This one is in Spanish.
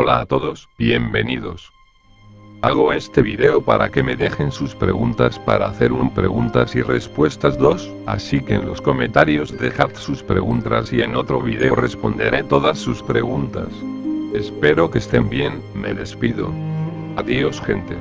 Hola a todos, bienvenidos. Hago este video para que me dejen sus preguntas para hacer un preguntas y respuestas 2, así que en los comentarios dejad sus preguntas y en otro video responderé todas sus preguntas. Espero que estén bien, me despido. Adiós gente.